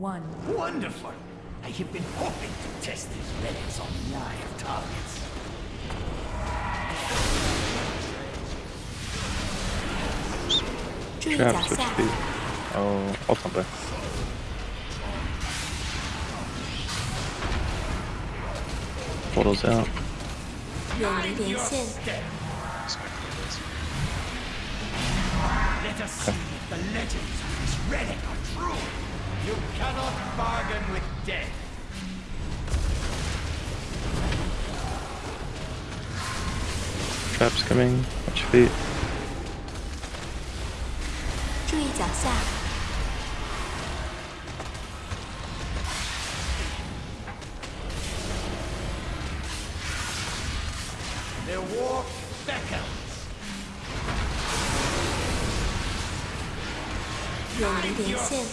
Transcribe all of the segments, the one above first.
one. Wonderful! I have been hoping to test these relics on live targets. 注意脚 Traps, which 下， speed? Oh, I'll come back. Portal's out. 远离连线， Let us see if the legends of this relic are true. You cannot bargain with death. Traps coming. Watch your feet. 注意脚下， Their war beckons. 远离连线，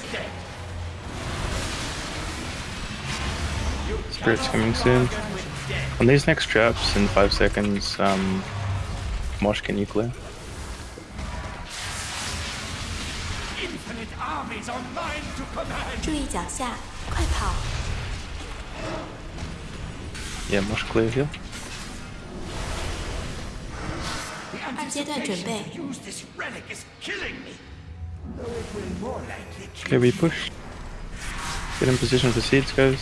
Spirit's coming soon. Bargain with death. On these next traps, in 5 seconds, um, Mosh, can you clear? Infinite armies are mine to command. 注意脚下，快跑！ Yeah, Mosh clear here. The 二阶段准 anticipation 备， to use this relic is killing me. Though it will more likely Okay, kill we push. Get in position for seeds, guys.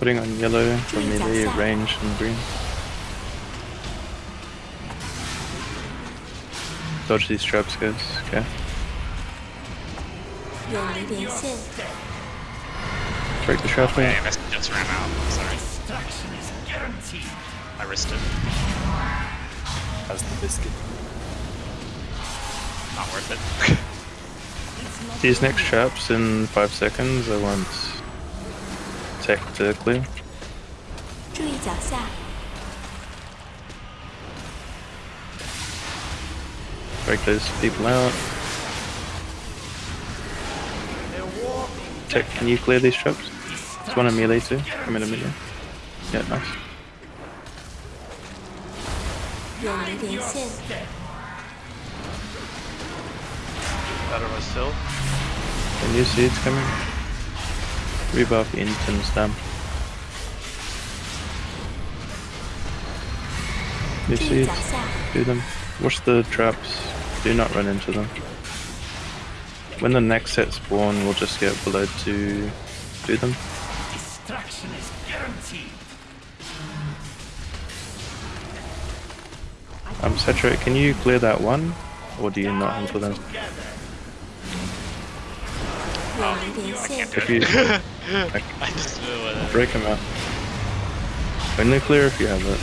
putting on yellow for melee, range, and green. Dodge these traps, guys. Okay. Break the trap, yeah I just ran out. Sorry. I risked it. How's the biscuit? Not worth it. these next traps in 5 seconds I want tech to clear. 注意脚下， Break those people out. Their war Tech, can you clear these traps? There's one in melee too. Come in a melee. Yeah, nice. 远离连线， Better was still. The new seeds coming. Rebuff instance them. You see? Do them. Watch the traps. Do not run into them. When the next set spawn, we'll just get blood to do them. Destruction is guaranteed. Um, Cetra, can you clear that one? Or do you not handle them? Oh, I can't do. I, just blew it. Break him out. By nuclear if you have it.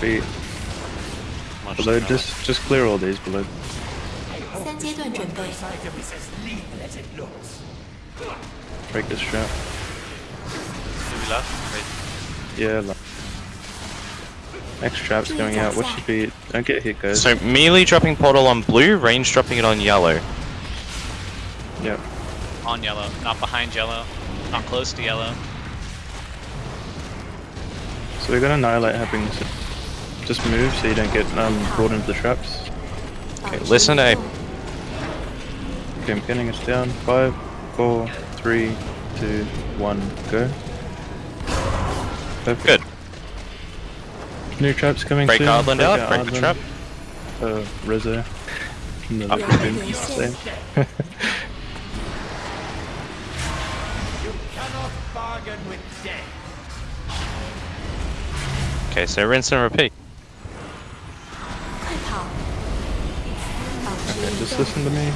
Feet. Below, just just clear all these below. Break this trap. Left? Yeah, left. Next trap's going out. What should be? Don't get hit, guys. So melee dropping portal on blue, range dropping it on yellow. Yep. On yellow, not behind yellow, not close to yellow. So we got Annihilate happening. Just move so you don't get um, brought into the traps. Okay, listen, A. Okay, I'm pinning us down. Five, four, three, two, one, go. Perfect. Good. New traps coming break soon. Island break out, break the trap. Uh, Rezo. No, good with. Okay, so rinse and repeat. Okay, just listen to me.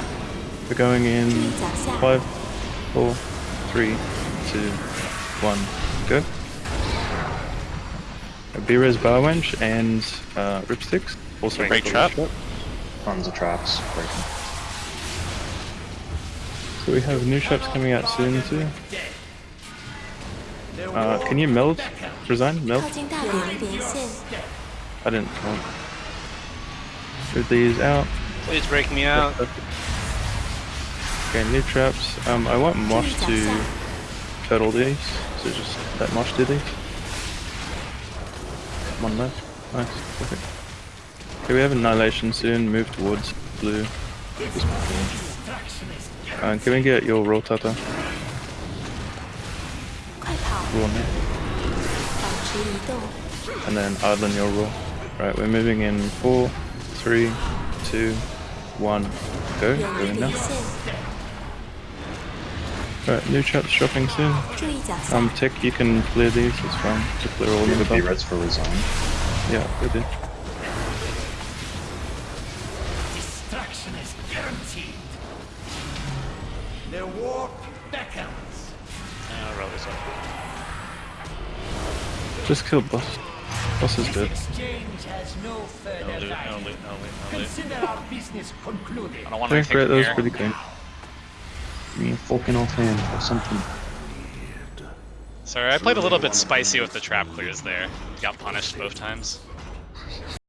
We're going in five, four, three, two, one, go. Bira's bar wench and uh, ripsticks. Also break trap. trap. Tons of traps. Breaking. So we have new traps coming out soon too. Uh, can you meld? Resign? Meld? I didn't. Oh. These out. Please break me out. Okay, new traps. Um, I want Mosh to turtle these, so just let Mosh do these. One left. Nice, perfect. Okay, we have Annihilation soon, move towards blue. Uh, can we get your roll tata? rule me. And then Adlin, your rule. Right, we're moving in four, three, two, one, go. Going now. Right, new chat shopping soon. Um, tick. you can clear these, it's fine. To clear all of the reds for resign. Yeah, we did. Destruction is guaranteed. Their warp beckons. I'll roll this up. Just kill boss. Boss is dead. no. I take great, that from was pretty good. Give me a fucking offhand or something. Sorry, I played a little bit spicy with the trap clears there. Got punished both times.